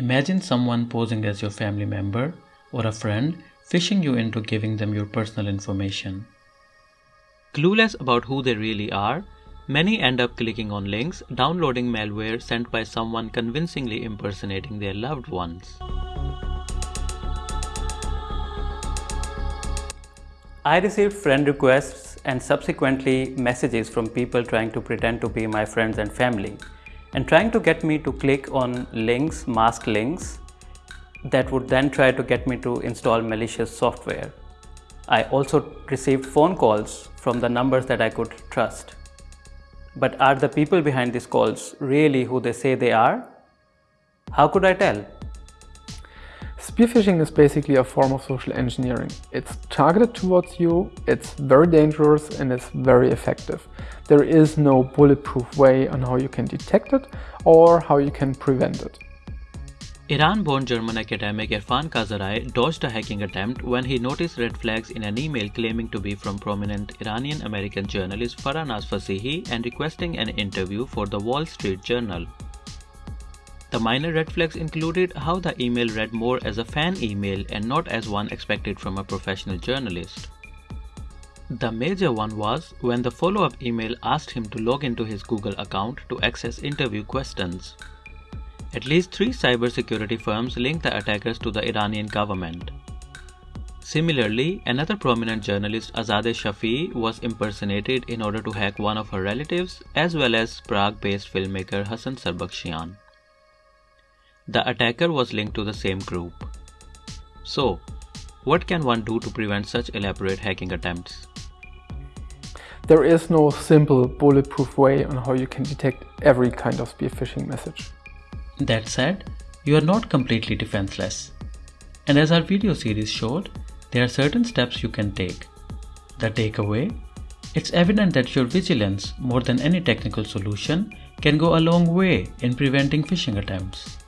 Imagine someone posing as your family member or a friend phishing you into giving them your personal information. Clueless about who they really are, many end up clicking on links, downloading malware sent by someone convincingly impersonating their loved ones. I received friend requests and subsequently messages from people trying to pretend to be my friends and family and trying to get me to click on links, masked links that would then try to get me to install malicious software. I also received phone calls from the numbers that I could trust. But are the people behind these calls really who they say they are? How could I tell? Spear phishing is basically a form of social engineering. It's targeted towards you, it's very dangerous and it's very effective. There is no bulletproof way on how you can detect it or how you can prevent it. Iran-born German academic Irfan Kazarai dodged a hacking attempt when he noticed red flags in an email claiming to be from prominent Iranian-American journalist Farah Fassihi and requesting an interview for the Wall Street Journal. The minor red flags included how the email read more as a fan email and not as one expected from a professional journalist. The major one was when the follow-up email asked him to log into his Google account to access interview questions. At least three cybersecurity firms linked the attackers to the Iranian government. Similarly, another prominent journalist Azadeh Shafii was impersonated in order to hack one of her relatives as well as Prague-based filmmaker Hassan Sarbakhshian. The attacker was linked to the same group. So, what can one do to prevent such elaborate hacking attempts? There is no simple bulletproof way on how you can detect every kind of spear phishing message. That said, you are not completely defenseless. And as our video series showed, there are certain steps you can take. The takeaway? It's evident that your vigilance, more than any technical solution, can go a long way in preventing phishing attempts.